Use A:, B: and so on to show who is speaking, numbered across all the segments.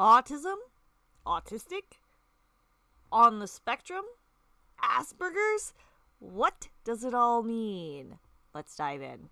A: Autism? Autistic? On the spectrum? Asperger's? What does it all mean? Let's dive in.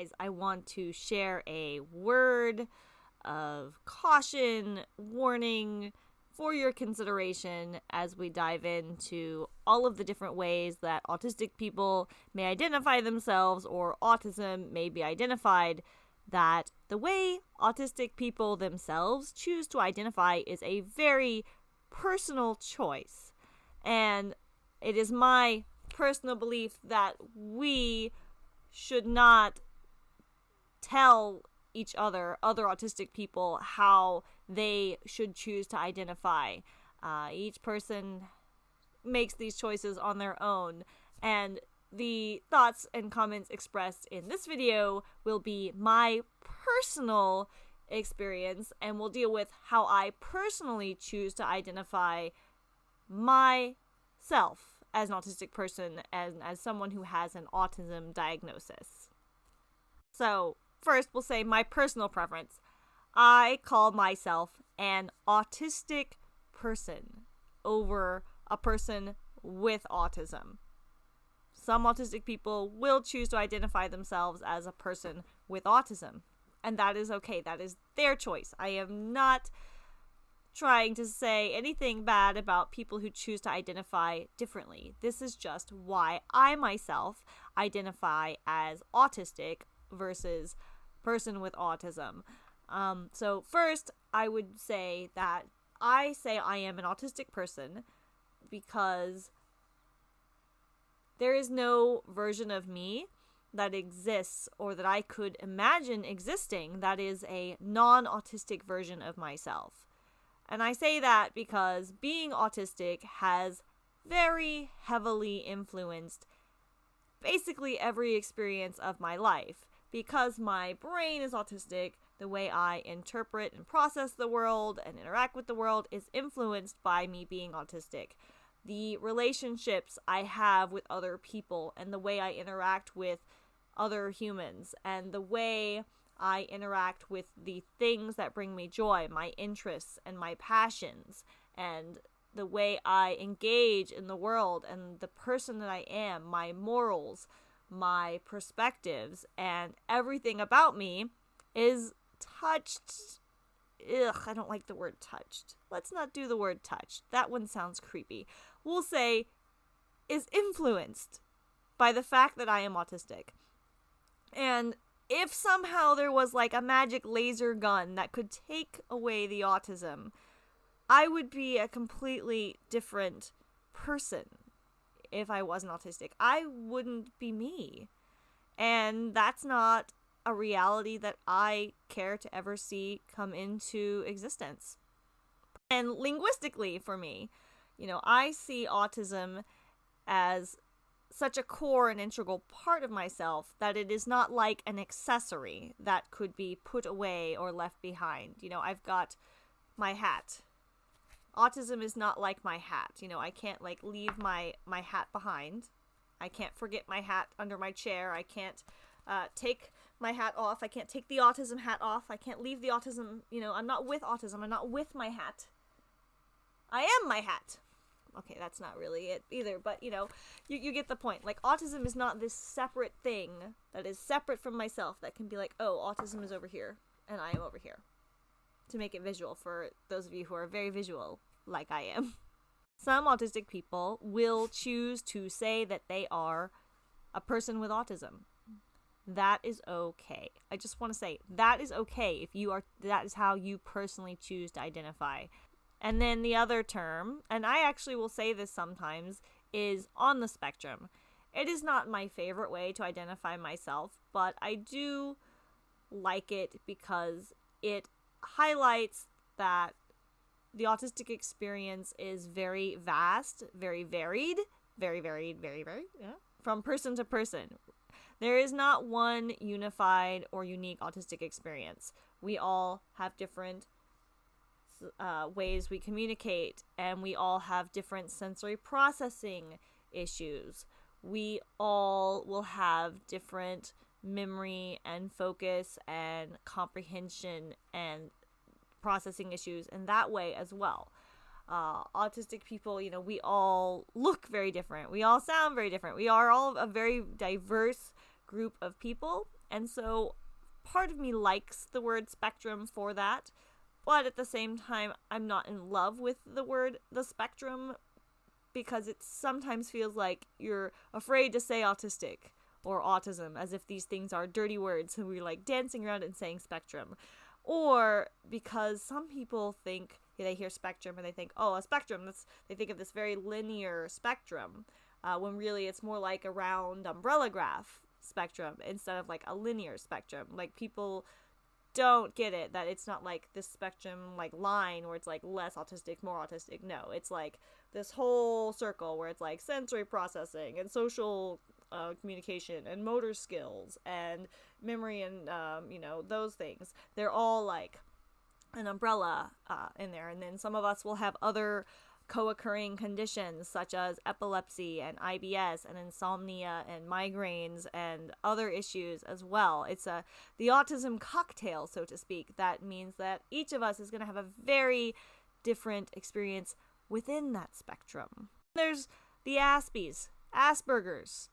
A: Guys, I want to share a word of caution, warning for your consideration as we dive into all of the different ways that autistic people may identify themselves or autism may be identified. That the way autistic people themselves choose to identify is a very personal choice. And it is my personal belief that we should not tell each other, other autistic people, how they should choose to identify. Uh, each person makes these choices on their own, and the thoughts and comments expressed in this video will be my personal experience and will deal with how I personally choose to identify myself as an autistic person and as someone who has an autism diagnosis. So, First, we'll say my personal preference. I call myself an autistic person over a person with autism. Some autistic people will choose to identify themselves as a person with autism, and that is okay. That is their choice. I am not trying to say anything bad about people who choose to identify differently. This is just why I myself identify as autistic versus person with autism. Um, so, first, I would say that I say I am an autistic person because there is no version of me that exists or that I could imagine existing that is a non autistic version of myself. And I say that because being autistic has very heavily influenced basically every experience of my life because my brain is autistic, the way I interpret and process the world and interact with the world is influenced by me being autistic. The relationships I have with other people and the way I interact with other humans and the way I interact with the things that bring me joy, my interests and my passions, and the way I engage in the world and the person that I am, my morals, my perspectives and everything about me is touched. Ugh, I don't like the word touched. Let's not do the word touched. That one sounds creepy. We'll say is influenced by the fact that I am autistic. And if somehow there was like a magic laser gun that could take away the autism, I would be a completely different person if I wasn't autistic. I wouldn't be me. And that's not a reality that I care to ever see come into existence. And linguistically, for me, you know, I see autism as such a core and integral part of myself that it is not like an accessory that could be put away or left behind. You know, I've got my hat autism is not like my hat. You know, I can't like leave my my hat behind. I can't forget my hat under my chair. I can't uh, take my hat off. I can't take the autism hat off. I can't leave the autism. You know, I'm not with autism. I'm not with my hat. I am my hat. Okay, that's not really it either, but you know, you, you get the point. Like, autism is not this separate thing that is separate from myself that can be like, oh, autism is over here and I am over here to make it visual for those of you who are very visual, like I am. Some autistic people will choose to say that they are a person with autism. That is okay. I just want to say that is okay if you are that is how you personally choose to identify. And then the other term, and I actually will say this sometimes, is on the spectrum. It is not my favorite way to identify myself, but I do like it because it highlights that the autistic experience is very vast, very varied, very varied, very varied, yeah, from person to person. There is not one unified or unique autistic experience. We all have different uh, ways we communicate, and we all have different sensory processing issues. We all will have different memory and focus and comprehension and processing issues in that way as well. Uh, autistic people, you know, we all look very different. We all sound very different. We are all a very diverse group of people. And so part of me likes the word spectrum for that. But at the same time, I'm not in love with the word the spectrum because it sometimes feels like you're afraid to say autistic or autism as if these things are dirty words and we're like dancing around and saying spectrum or because some people think they hear spectrum and they think oh a spectrum that's they think of this very linear spectrum uh, when really it's more like a round umbrella graph spectrum instead of like a linear spectrum. Like people don't get it that it's not like this spectrum like line where it's like less autistic more autistic. No it's like this whole circle where it's like sensory processing and social uh, communication and motor skills and memory and um, you know those things they're all like an umbrella uh, in there and then some of us will have other co-occurring conditions such as epilepsy and IBS and insomnia and migraines and other issues as well. It's a the autism cocktail, so to speak. That means that each of us is going to have a very different experience within that spectrum. There's the Aspies, Asperger's,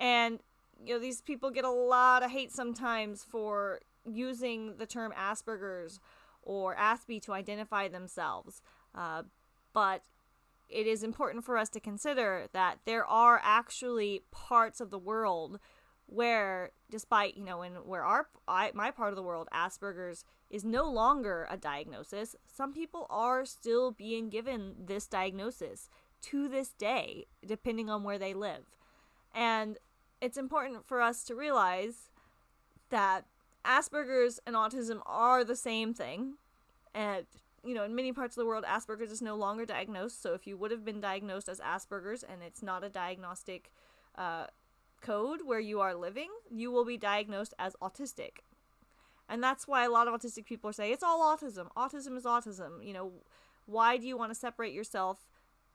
A: and you know these people get a lot of hate sometimes for using the term Asperger's or Aspie to identify themselves. Uh, but it is important for us to consider that there are actually parts of the world where despite you know in where our I, my part of the world asperger's is no longer a diagnosis some people are still being given this diagnosis to this day depending on where they live and it's important for us to realize that Asperger's and autism are the same thing. And, you know, in many parts of the world, Asperger's is no longer diagnosed. So if you would have been diagnosed as Asperger's and it's not a diagnostic uh, code where you are living, you will be diagnosed as autistic. And that's why a lot of autistic people say it's all autism. Autism is autism. You know, why do you want to separate yourself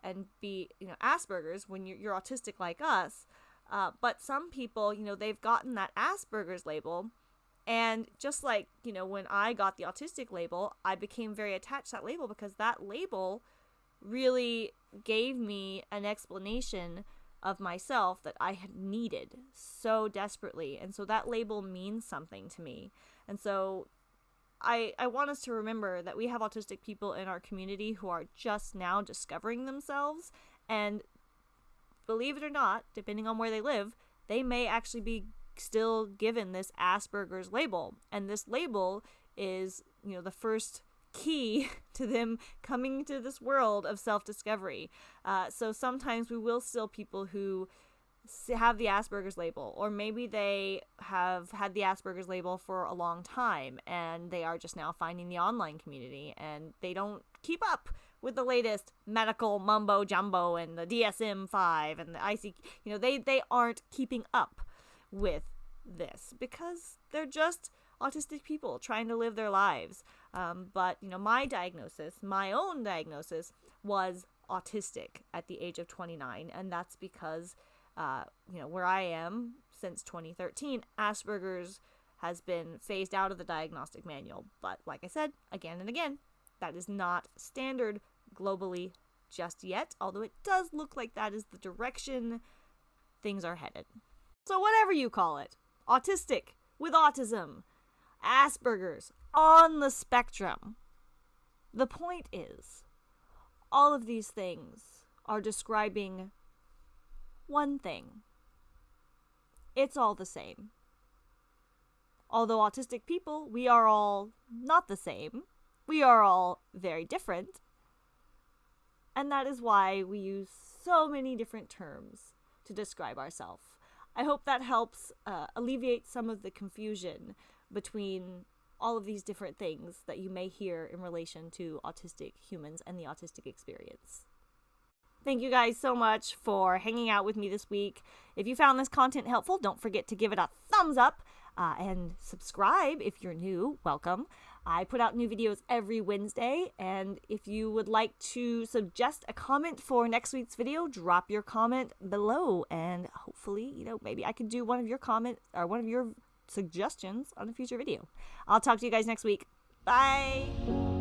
A: and be, you know, Asperger's when you're, you're autistic like us? Uh, but some people, you know, they've gotten that Asperger's label. And just like, you know, when I got the autistic label, I became very attached to that label because that label really gave me an explanation of myself that I had needed so desperately. And so that label means something to me. And so I, I want us to remember that we have autistic people in our community who are just now discovering themselves and believe it or not, depending on where they live, they may actually be still given this Asperger's label. And this label is, you know, the first key to them coming to this world of self discovery. Uh, so sometimes we will still people who have the Asperger's label, or maybe they have had the Asperger's label for a long time and they are just now finding the online community and they don't keep up with the latest medical mumbo jumbo and the DSM 5 and the IC. You know, they, they aren't keeping up with this because they're just autistic people trying to live their lives. Um, but, you know, my diagnosis, my own diagnosis, was autistic at the age of 29. And that's because, uh, you know, where I am since 2013, Asperger's has been phased out of the diagnostic manual. But like I said, again and again, that is not standard globally just yet, although it does look like that is the direction things are headed. So, whatever you call it autistic, with autism, Asperger's, on the spectrum. The point is, all of these things are describing one thing. It's all the same. Although autistic people, we are all not the same. We are all very different. And that is why we use so many different terms to describe ourselves. I hope that helps uh, alleviate some of the confusion between all of these different things that you may hear in relation to autistic humans and the autistic experience. Thank you guys so much for hanging out with me this week. If you found this content helpful, don't forget to give it a thumbs up uh, and subscribe if you're new. Welcome. I put out new videos every Wednesday, and if you would like to suggest a comment for next week's video, drop your comment below, and hopefully, you know, maybe I could do one of your comments or one of your suggestions on a future video. I'll talk to you guys next week. Bye!